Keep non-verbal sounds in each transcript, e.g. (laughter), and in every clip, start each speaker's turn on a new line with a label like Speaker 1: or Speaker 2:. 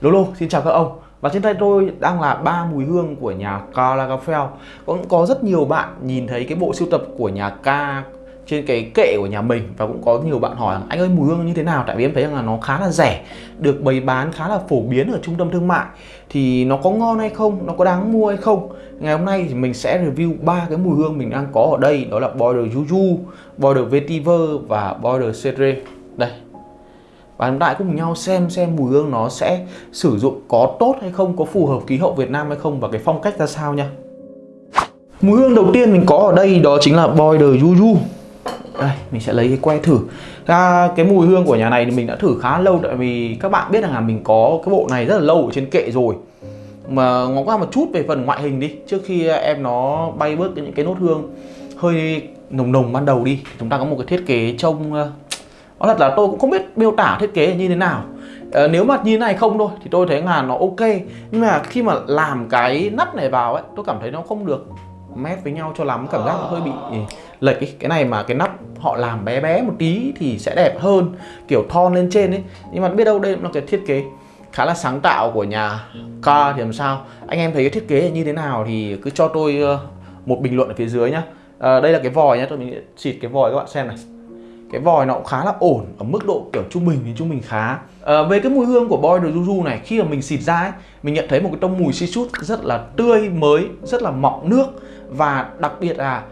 Speaker 1: Lolo, xin chào các ông. Và trên tay tôi đang là ba mùi hương của nhà Karl Lagerfeld Cũng có rất nhiều bạn nhìn thấy cái bộ sưu tập của nhà K trên cái kệ của nhà mình và cũng có nhiều bạn hỏi anh ơi mùi hương như thế nào? Tại vì em thấy rằng là nó khá là rẻ được bày bán khá là phổ biến ở trung tâm thương mại. Thì nó có ngon hay không? Nó có đáng mua hay không? Ngày hôm nay thì mình sẽ review ba cái mùi hương mình đang có ở đây đó là Border Juju, Border Vetiver và Border Cedre. Đây và chúng ta cùng nhau xem xem mùi hương nó sẽ sử dụng có tốt hay không có phù hợp khí hậu Việt Nam hay không và cái phong cách ra sao nha. Mùi hương đầu tiên mình có ở đây đó chính là Border Juju đây mình sẽ lấy cái que thử. À, cái mùi hương của nhà này thì mình đã thử khá lâu tại vì các bạn biết rằng là mình có cái bộ này rất là lâu ở trên kệ rồi. Mà ngó qua một chút về phần ngoại hình đi trước khi em nó bay bớt những cái nốt hương hơi nồng nồng ban đầu đi chúng ta có một cái thiết kế trông nói thật là tôi cũng không biết miêu tả thiết kế như thế nào. À, nếu mà như thế này không thôi thì tôi thấy là nó ok. Nhưng mà khi mà làm cái nắp này vào ấy tôi cảm thấy nó không được mét với nhau cho lắm cảm giác nó hơi bị lệch ấy. cái này mà cái nắp họ làm bé bé một tí thì sẽ đẹp hơn kiểu thon lên trên ấy. Nhưng mà biết đâu đây là cái thiết kế khá là sáng tạo của nhà ca thì làm sao. Anh em thấy cái thiết kế như thế nào thì cứ cho tôi ờ, một bình luận ở phía dưới nhá. À, đây là cái vòi nhá tôi mình xịt cái vòi các bạn xem này cái vòi nó cũng khá là ổn ở mức độ kiểu trung bình thì trung bình khá. À, về cái mùi hương của Boy de Juju này khi mà mình xịt ra ấy, mình nhận thấy một cái tông mùi xi chút rất là tươi mới rất là mọng nước. Và đặc biệt là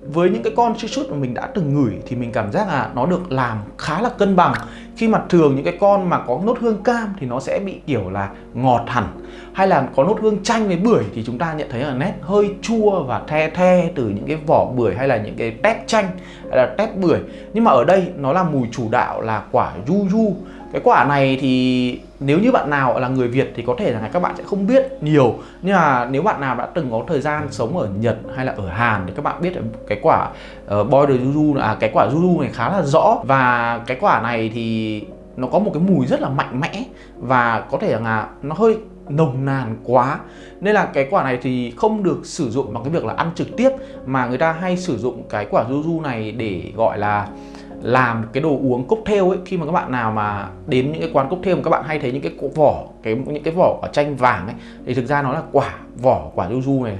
Speaker 1: với những cái con chi chút mà mình đã từng ngửi thì mình cảm giác là nó được làm khá là cân bằng. Khi mà thường những cái con mà có nốt hương cam thì nó sẽ bị kiểu là ngọt hẳn. Hay là có nốt hương chanh với bưởi thì chúng ta nhận thấy là nét hơi chua và the the từ những cái vỏ bưởi hay là những cái tép chanh hay là tép bưởi. Nhưng mà ở đây nó là mùi chủ đạo là quả yu yu cái quả này thì nếu như bạn nào là người Việt thì có thể là các bạn sẽ không biết nhiều. Nhưng mà nếu bạn nào đã từng có thời gian sống ở Nhật hay là ở Hàn thì các bạn biết cái quả ờ, uh, Border Juju à cái quả Juju này khá là rõ. Và cái quả này thì nó có một cái mùi rất là mạnh mẽ và có thể là nó hơi nồng nàn quá. Nên là cái quả này thì không được sử dụng bằng cái việc là ăn trực tiếp mà người ta hay sử dụng cái quả Juju này để gọi là làm cái đồ uống cocktail ấy, khi mà các bạn nào mà đến những cái quán cocktail mà các bạn hay thấy những cái vỏ, cái, những cái vỏ quả chanh vàng ấy, thì thực ra nó là quả vỏ, quả yuzu này.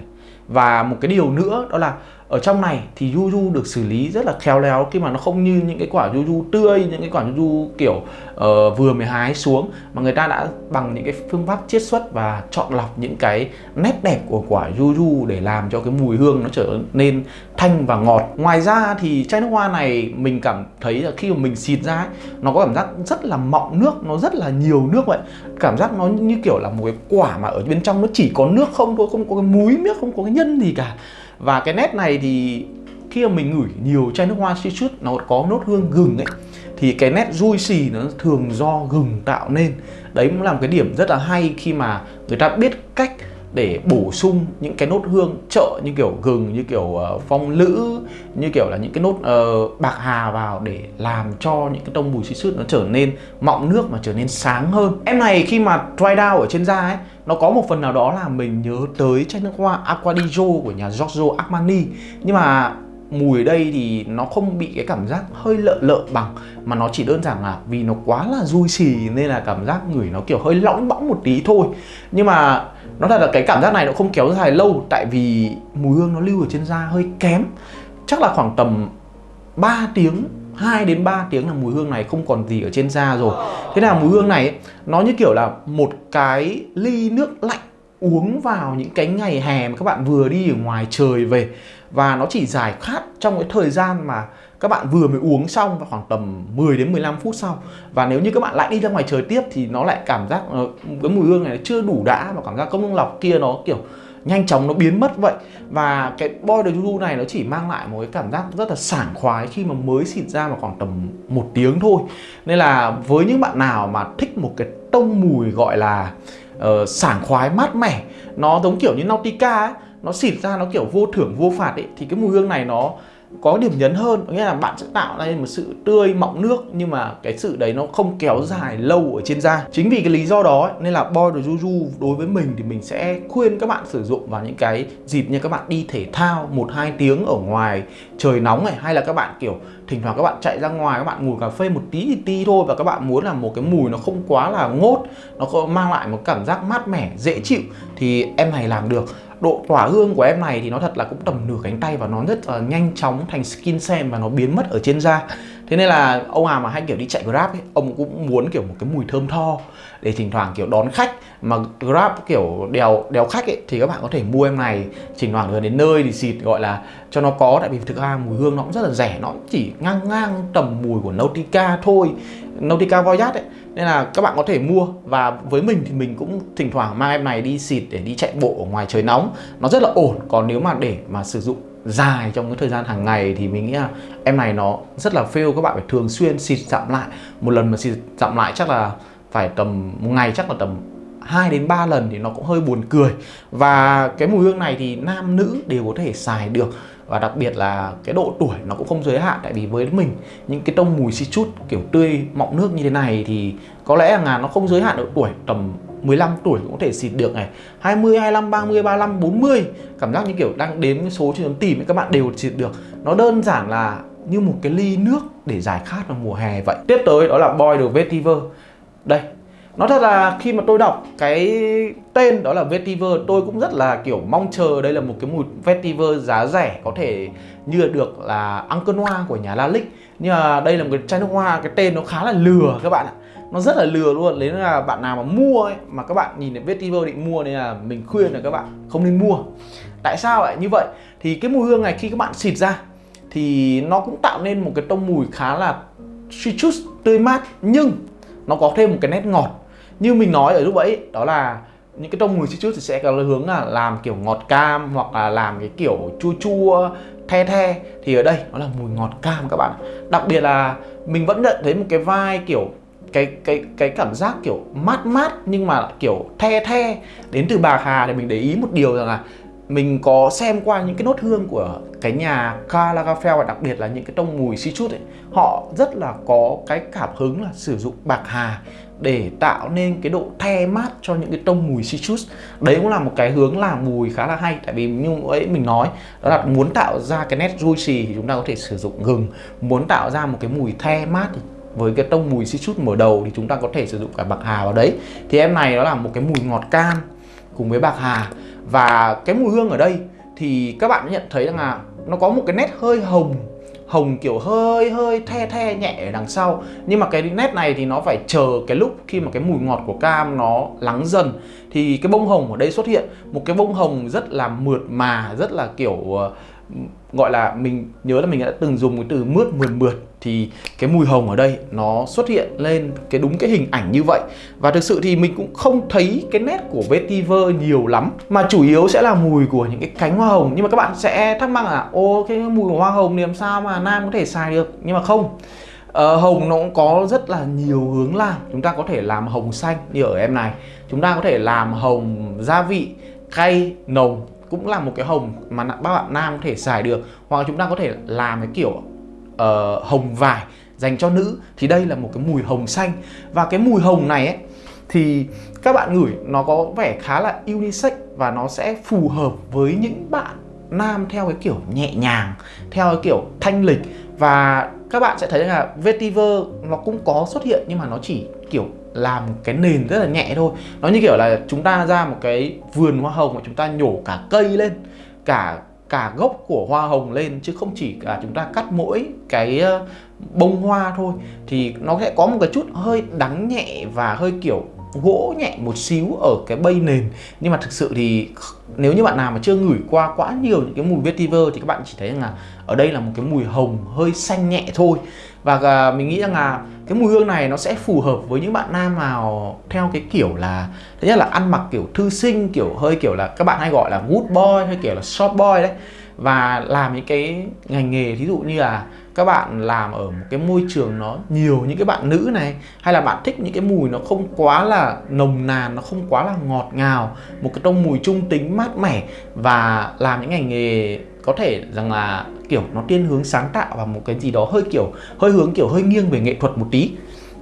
Speaker 1: Và một cái điều nữa đó là ở trong này thì yuzu được xử lý rất là khéo léo khi mà nó không như những cái quả yuzu tươi những cái quả yuzu kiểu uh, vừa mới hái xuống mà người ta đã bằng những cái phương pháp chiết xuất và chọn lọc những cái nét đẹp của quả yuzu để làm cho cái mùi hương nó trở nên thanh và ngọt. Ngoài ra thì chai nước hoa này mình cảm thấy là khi mà mình xịt ra ấy, nó có cảm giác rất là mọng nước nó rất là nhiều nước vậy. Cảm giác nó như kiểu là một cái quả mà ở bên trong nó chỉ có nước không thôi không có cái múi miếc không có cái nhân gì cả và cái nét này thì khi mà mình ngửi nhiều chai nước hoa citrus nó có nốt hương gừng ấy thì cái nét juicy nó thường do gừng tạo nên. Đấy cũng là một cái điểm rất là hay khi mà người ta biết cách để bổ sung những cái nốt hương trợ như kiểu gừng như kiểu uh, phong lữ như kiểu là những cái nốt uh, bạc hà vào để làm cho những cái tông mùi xịt sứt nó trở nên mọng nước mà trở nên sáng hơn. Em này khi mà dry down ở trên da ấy nó có một phần nào đó là mình nhớ tới chai nước hoa Aquadijo của nhà Giorgio Armani. Nhưng mà mùi ở đây thì nó không bị cái cảm giác hơi lợ lợ bằng, mà nó chỉ đơn giản là vì nó quá là juicy nên là cảm giác ngửi nó kiểu hơi lõng bõng một tí thôi. Nhưng mà nó thật là cái cảm giác này nó không kéo dài lâu, tại vì mùi hương nó lưu ở trên da hơi kém. Chắc là khoảng tầm 3 tiếng 2 đến 3 tiếng là mùi hương này không còn gì ở trên da rồi. Thế nào mùi hương này nó như kiểu là một cái ly nước lạnh uống vào những cái ngày hè mà các bạn vừa đi ở ngoài trời về. Và nó chỉ giải khát trong cái thời gian mà các bạn vừa mới uống xong và khoảng tầm 10 đến 15 phút sau. Và nếu như các bạn lại đi ra ngoài trời tiếp thì nó lại cảm giác ờ, cái mùi hương này chưa đủ đã và cảm giác công lọc kia nó kiểu nhanh chóng nó biến mất vậy. Và cái boy the Juju này nó chỉ mang lại một cái cảm giác rất là sảng khoái khi mà mới xịt ra mà khoảng tầm một tiếng thôi. Nên là với những bạn nào mà thích một cái tông mùi gọi là uh, sảng khoái mát mẻ nó giống kiểu như Nautica ấy nó xịt ra nó kiểu vô thưởng vô phạt ấy thì cái mùi hương này nó có điểm nhấn hơn nghĩa là bạn sẽ tạo ra một sự tươi mọng nước, nhưng mà cái sự đấy nó không kéo dài lâu ở trên da. Chính vì cái lý do đó nên là boy the juju đối với mình thì mình sẽ khuyên các bạn sử dụng vào những cái dịp như các bạn đi thể thao một hai tiếng ở ngoài trời nóng này, hay là các bạn, kiểu, thỉnh thoảng các bạn chạy ra ngoài, các bạn ngồi cà phê một tí thì tí thôi, và các bạn muốn là một cái mùi nó không quá là ngốt, nó có mang lại một cảm giác mát mẻ, dễ chịu, thì em này làm được độ tỏa hương của em này thì nó thật là cũng tầm nửa cánh tay và nó rất là nhanh chóng thành skin xem và nó biến mất ở trên da thế nên là ông nào mà hay kiểu đi chạy grab ấy, ông cũng muốn kiểu một cái mùi thơm tho để thỉnh thoảng kiểu đón khách. Mà grab kiểu đèo đèo khách ấy, thì các bạn có thể mua em này, thỉnh thoảng gần đến nơi thì xịt gọi là cho nó có. Tại vì thực ra mùi hương nó cũng rất là rẻ, nó chỉ ngang ngang tầm mùi của Nautica thôi, Nautica Voyage ấy. Nên là các bạn có thể mua và với mình thì mình cũng thỉnh thoảng mang em này đi xịt để đi chạy bộ ở ngoài trời nóng. Nó rất là ổn, còn nếu mà để mà sử dụng dài trong cái thời gian hàng ngày thì mình nghĩ là em này nó rất là fail, các bạn phải thường xuyên xịt giảm lại. Một lần mà xịt giảm lại chắc là phải tầm một ngày, chắc là tầm 2 đến 3 lần thì nó cũng hơi buồn cười. Và cái mùi hương này thì nam nữ đều có thể xài được. Và đặc biệt là cái độ tuổi nó cũng không giới hạn, tại vì với mình, những cái tông mùi si chút kiểu tươi, mọng nước như thế này thì có lẽ là nó không giới hạn độ tuổi tầm 15 tuổi cũng có thể xịt được này. 20, 25, 30, 35, 40 Cảm giác như kiểu đang đếm số trên tấm tìm các bạn đều xịt được. Nó đơn giản là như một cái ly nước để giải khát vào mùa hè vậy. Tiếp tới đó là Boy được Vetiver. Đây nó thật là khi mà tôi đọc cái tên đó là Vetiver tôi cũng rất là kiểu mong chờ đây là một cái mùi Vetiver giá rẻ có thể như được là ăn cơn hoa của nhà la lịch nhưng mà đây là một cái chai nước hoa cái tên nó khá là lừa các bạn ạ nó rất là lừa luôn. Nếu là bạn nào mà mua ấy, mà các bạn nhìn thấy Vetiver định mua nên là mình khuyên là các bạn không nên mua. Tại sao lại như vậy? Thì cái mùi hương này khi các bạn xịt ra thì nó cũng tạo nên một cái tông mùi khá là citrus, tươi mát, nhưng nó có thêm một cái nét ngọt. Như mình nói ở lúc ấy, đó là những cái tông mùi citrus thì sẽ có hướng là làm kiểu ngọt cam hoặc là làm cái kiểu chua chua, the the. Thì ở đây nó là mùi ngọt cam các bạn đặc biệt là mình vẫn nhận thấy một cái vai kiểu cái cái cái cảm giác kiểu mát mát nhưng mà kiểu the the đến từ bạc hà thì mình để ý một điều rằng là mình có xem qua những cái nốt hương của cái nhà Karl Lagerfeld và đặc biệt là những cái tông mùi citrus ấy. Họ rất là có cái cảm hứng là sử dụng bạc hà để tạo nên cái độ the mát cho những cái tông mùi citrus đấy cũng là một cái hướng làm mùi khá là hay, tại vì như ấy mình nói, đó là muốn tạo ra cái nét juicy thì chúng ta có thể sử dụng gừng. Muốn tạo ra một cái mùi the mát thì với cái tông mùi citrus mở đầu thì chúng ta có thể sử dụng cả bạc hà vào đấy. Thì em này nó là một cái mùi ngọt cam cùng với bạc hà. Và cái mùi hương ở đây thì các bạn nhận thấy rằng là nó có một cái nét hơi hồng hồng kiểu hơi hơi the the nhẹ ở đằng sau. Nhưng mà cái nét này thì nó phải chờ cái lúc khi mà cái mùi ngọt của cam nó lắng dần. Thì cái bông hồng ở đây xuất hiện một cái bông hồng rất là mượt mà, rất là kiểu ờ, gọi là mình nhớ là mình đã từng dùng cái từ mướt mượt mượt thì cái mùi hồng ở đây nó xuất hiện lên cái đúng cái hình ảnh như vậy. Và thực sự thì mình cũng không thấy cái nét của vetiver nhiều lắm mà chủ yếu sẽ là mùi của những cái cánh hoa hồng. Nhưng mà các bạn sẽ thắc mắc là ô cái mùi của hoa hồng thì làm sao mà nam có thể xài được? Nhưng mà không. Ờ, hồng nó cũng có rất là nhiều hướng làm. Chúng ta có thể làm hồng xanh như ở em này. Chúng ta có thể làm hồng gia vị cay nồng cũng là một cái hồng mà các bạn nam có thể xài được. Hoặc chúng ta có thể làm cái kiểu uh, hồng vải dành cho nữ. Thì đây là một cái mùi hồng xanh. Và cái mùi hồng này ấy thì các bạn ngửi nó có vẻ khá là unisex và nó sẽ phù hợp với những bạn nam theo cái kiểu nhẹ nhàng theo cái kiểu thanh lịch. Và các bạn sẽ thấy là vetiver nó cũng có xuất hiện nhưng mà nó chỉ kiểu làm cái nền rất là nhẹ thôi. Nó như kiểu là chúng ta ra một cái vườn hoa hồng mà chúng ta nhổ cả cây lên, cả cả gốc của hoa hồng lên, chứ không chỉ là chúng ta cắt mỗi cái ờ, bông hoa thôi. Thì nó sẽ có một cái chút hơi đắng nhẹ và hơi kiểu gỗ nhẹ một xíu ở cái bay nền. Nhưng mà thực sự thì nếu như bạn nào mà chưa ngửi qua quá nhiều những cái mùi vetiver thì các bạn chỉ thấy rằng là ở đây là một cái mùi hồng hơi xanh nhẹ thôi và à, mình nghĩ rằng là cái mùi hương này nó sẽ phù hợp với những bạn nam nào theo cái kiểu là, thứ nhất là ăn mặc kiểu thư sinh, kiểu hơi kiểu là các bạn hay gọi là good boy hay kiểu là short boy đấy. Và làm những cái ngành nghề ví dụ như là các bạn làm ở một cái môi trường nó nhiều những cái bạn nữ này, hay là bạn thích những cái mùi nó không quá là nồng nàn, nó không quá là ngọt ngào, một cái tông mùi trung tính, mát mẻ và làm những ngành nghề có thể rằng là, kiểu, nó thiên hướng sáng tạo và một cái gì đó hơi kiểu, hơi hướng kiểu hơi nghiêng về nghệ thuật một tí.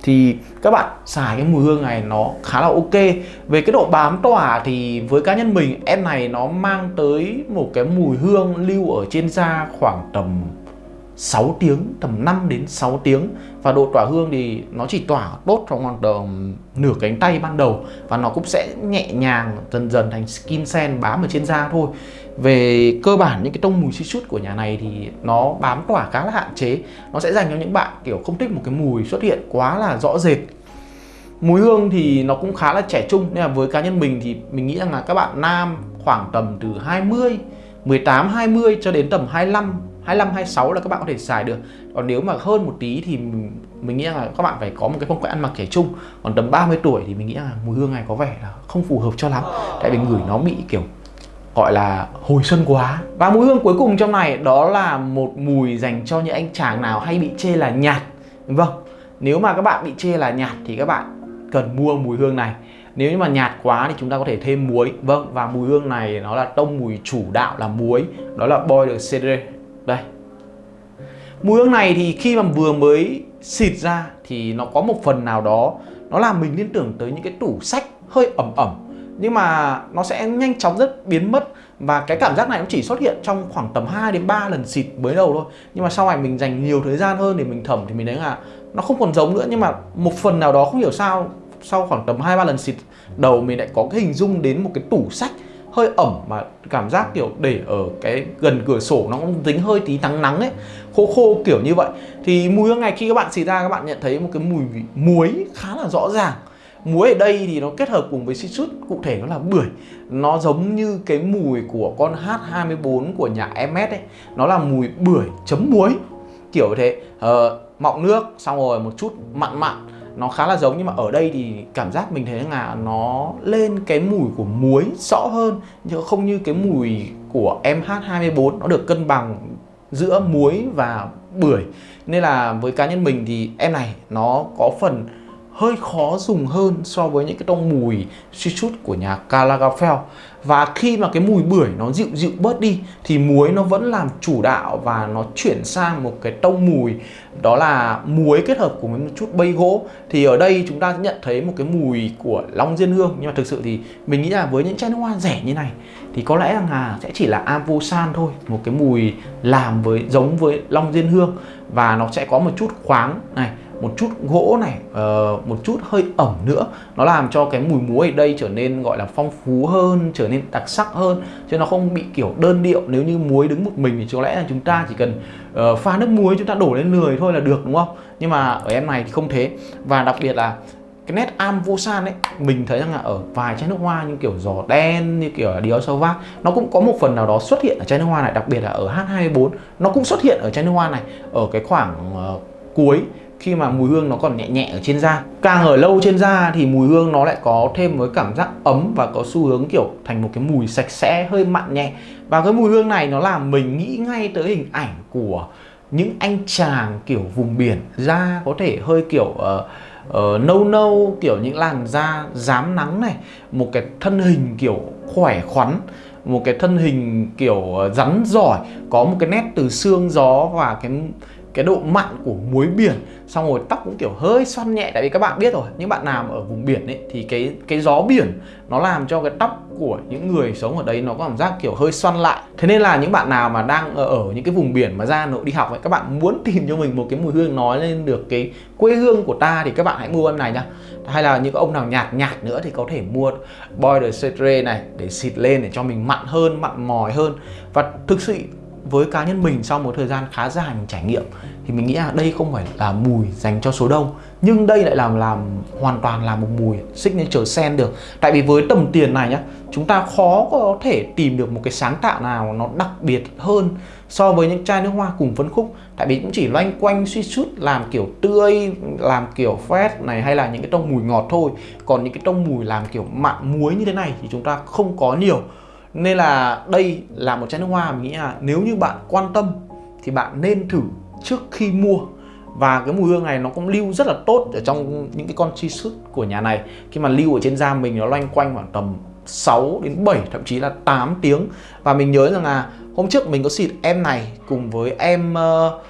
Speaker 1: Thì các bạn xài cái mùi hương này nó khá là ok. Về cái độ bám tỏa thì với cá nhân mình, em này nó mang tới một cái mùi hương lưu ở trên da khoảng tầm 6 tiếng, tầm 5 đến 6 tiếng. Và độ tỏa hương thì nó chỉ tỏa tốt trong khoảng tầm nửa cánh tay ban đầu. Và nó cũng sẽ nhẹ nhàng, dần dần thành skin scent bám ở trên da thôi. Về cơ bản, những cái tông mùi xí chút của nhà này thì nó bám tỏa khá là hạn chế. Nó sẽ dành cho những bạn, kiểu, không thích một cái mùi xuất hiện quá là rõ rệt. Mùi hương thì nó cũng khá là trẻ trung. Nên là với cá nhân mình thì mình nghĩ rằng là các bạn nam khoảng tầm từ 20 18 20 cho đến tầm 25 25 26 là các bạn có thể xài được. Còn nếu mà hơn một tí thì mình, mình nghĩ là các bạn phải có một cái phong cách ăn mặc trẻ trung. Còn tầm 30 tuổi thì mình nghĩ là mùi hương này có vẻ là không phù hợp cho lắm. Tại vì ngửi nó bị kiểu gọi là hồi xuân quá. Và mùi hương cuối cùng trong này đó là một mùi dành cho những anh chàng nào hay bị chê là nhạt. Vâng nếu mà các bạn bị chê là nhạt thì các bạn cần mua mùi hương này. Nếu như mà nhạt quá thì chúng ta có thể thêm muối. Vâng và mùi hương này nó là tông mùi chủ đạo là muối. Đó là boy de cedre đây. Mùi hương này thì khi mà vừa mới xịt ra thì nó có một phần nào đó, nó làm mình liên tưởng tới những cái tủ sách hơi ẩm ẩm, nhưng mà nó sẽ nhanh chóng rất biến mất và cái cảm giác này nó chỉ xuất hiện trong khoảng tầm 2 đến 3 lần xịt mới đầu thôi. Nhưng mà sau này mình dành nhiều thời gian hơn để mình thẩm thì mình thấy là nó không còn giống nữa, nhưng mà một phần nào đó không hiểu sao, sau khoảng tầm 2 3 lần xịt đầu mình lại có cái hình dung đến một cái tủ sách hơi ẩm mà cảm giác kiểu để ở cái gần cửa sổ nó cũng dính hơi tí nắng nắng ấy khô khô kiểu như vậy. Thì mùi hương này khi các bạn xịt ra các bạn nhận thấy một cái mùi muối khá là rõ ràng. Muối ở đây thì nó kết hợp cùng với citrus cụ thể nó là bưởi. Nó giống như cái mùi của con H24 của nhà MS ấy. Nó là mùi bưởi chấm muối kiểu thế. Ờ, mọng nước xong rồi một chút mặn mặn nó khá là giống, nhưng mà ở đây thì cảm giác mình thấy là nó lên cái mùi của muối rõ hơn, nhưng không như cái mùi của MH24 nó được cân bằng giữa muối và bưởi. Nên là với cá nhân mình thì em này nó có phần hơi khó dùng hơn so với những cái tông mùi suy chút của nhà Calagafel và khi mà cái mùi bưởi nó dịu dịu bớt đi, thì muối nó vẫn làm chủ đạo và nó chuyển sang một cái tông mùi. Đó là muối kết hợp cùng với một chút bay gỗ. Thì ở đây chúng ta sẽ nhận thấy một cái mùi của long diên hương. Nhưng mà thực sự thì mình nghĩ là với những chai nước hoa rẻ như này, thì có lẽ rằng là sẽ chỉ là avosan thôi. Một cái mùi làm với, giống với long diên hương. Và nó sẽ có một chút khoáng này một chút gỗ này uh, một chút hơi ẩm nữa. Nó làm cho cái mùi muối ở đây trở nên gọi là phong phú hơn trở nên đặc sắc hơn. Chứ nó không bị kiểu đơn điệu. Nếu như muối đứng một mình thì có lẽ là chúng ta chỉ cần uh, pha nước muối chúng ta đổ lên lười thôi là được đúng không? Nhưng mà ở em này thì không thế. Và đặc biệt là cái nét am vô san ấy mình thấy rằng là ở vài chai nước hoa như kiểu giò đen như kiểu là Dior Sauvage nó cũng có một phần nào đó xuất hiện ở chai nước hoa này. Đặc biệt là ở H24 nó cũng xuất hiện ở chai nước hoa này. Ở cái khoảng uh, cuối khi mà mùi hương nó còn nhẹ nhẹ ở trên da. Càng ở lâu trên da thì mùi hương nó lại có thêm với cảm giác ấm và có xu hướng kiểu thành một cái mùi sạch sẽ hơi mặn nhẹ. Và cái mùi hương này nó làm mình nghĩ ngay tới hình ảnh của những anh chàng kiểu vùng biển da có thể hơi kiểu uh, uh, nâu nâu kiểu những làn da dám nắng này một cái thân hình kiểu khỏe khoắn một cái thân hình kiểu ờ, rắn giỏi có một cái nét từ xương gió và cái cái độ mặn của muối biển xong rồi tóc cũng kiểu hơi xoăn nhẹ tại vì các bạn biết rồi những bạn nào ở vùng biển ấy thì cái cái gió biển nó làm cho cái tóc của những người sống ở đấy nó có cảm giác kiểu hơi xoăn lại. Thế nên là những bạn nào mà đang ở, ở những cái vùng biển mà ra nội đi học ấy các bạn muốn (laughs) tìm cho mình một cái mùi hương nói lên được cái quê hương của ta thì các bạn hãy mua em này nhá. Hay là những ông nào nhạt nhạt nữa thì có thể mua Boy the Cetre này để xịt lên để cho mình mặn hơn mặn mòi hơn. Và thực sự với cá nhân mình sau một thời gian khá dài mình trải nghiệm, thì mình nghĩ là đây không phải là mùi dành cho số đông, nhưng đây lại làm làm hoàn toàn là một mùi signature sen được. Tại vì với tầm tiền này nhá, chúng ta khó có thể tìm được một cái sáng tạo nào nó đặc biệt hơn so với những chai nước hoa cùng phân khúc. Tại vì cũng chỉ loanh quanh suy sút, làm kiểu tươi, làm kiểu phét này, hay là những cái tông mùi ngọt thôi. Còn những cái tông mùi làm kiểu mặn muối như thế này thì chúng ta không có nhiều nên là đây là một chai nước hoa mình nghĩ là nếu như bạn quan tâm thì bạn nên thử trước khi mua. Và cái mùi hương này nó cũng lưu rất là tốt ở trong những cái con chi sút của nhà này. Khi mà lưu ở trên da mình nó loanh quanh khoảng tầm 6 đến 7 thậm chí là 8 tiếng. Và mình nhớ rằng là hôm trước mình có xịt em này cùng với em uh,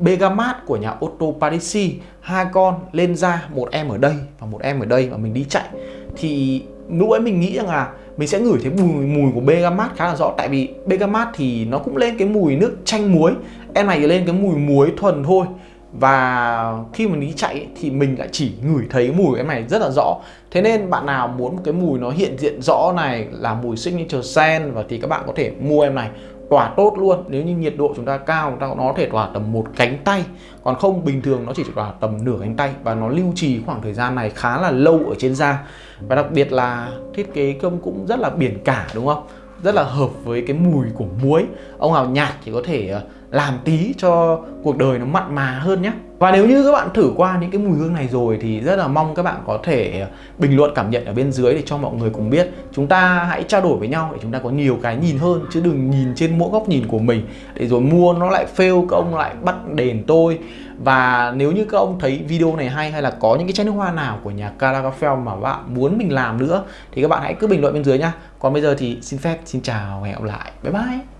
Speaker 1: Begamat của nhà Otto Parisi. Hai con lên da một em ở đây và một em ở đây và mình đi chạy. Thì lúc ấy mình nghĩ rằng là mình sẽ ngửi thấy mùi mùi của bergamot khá là rõ. Tại vì bergamot thì nó cũng lên cái mùi nước chanh muối. Em này lên cái mùi muối thuần thôi. Và khi mình đi chạy thì mình lại chỉ ngửi thấy mùi em này rất là rõ. Thế nên bạn nào muốn cái mùi nó hiện diện rõ này, là mùi signature scent, và thì các bạn có thể mua em này tỏa tốt luôn. Nếu như nhiệt độ chúng ta cao, chúng ta nó có thể tỏa tầm một cánh tay. Còn không, bình thường nó chỉ tỏa tầm nửa cánh tay và nó lưu trì khoảng thời gian này khá là lâu ở trên da. Và đặc biệt là thiết kế công cũng rất là biển cả, đúng không? Rất là hợp với cái mùi của muối. Ông nào nhạt thì có thể ờ, làm tí cho cuộc đời nó mặn mà hơn nhé. Và nếu như các bạn thử qua những cái mùi hương này rồi thì rất là mong các bạn có thể bình luận cảm nhận ở bên dưới để cho mọi người cùng biết. Chúng ta hãy trao đổi với nhau để chúng ta có nhiều cái nhìn hơn, chứ đừng nhìn trên mỗi góc nhìn của mình. Để rồi mua nó lại fail, các ông lại bắt đền tôi. Và nếu như các ông thấy video này hay hay là có những cái chai nước hoa nào của nhà Caracafel mà bạn muốn mình làm nữa, thì các bạn hãy cứ bình luận bên dưới nhá. Còn bây giờ thì xin phép, xin chào và hẹn gặp lại. Bye bye.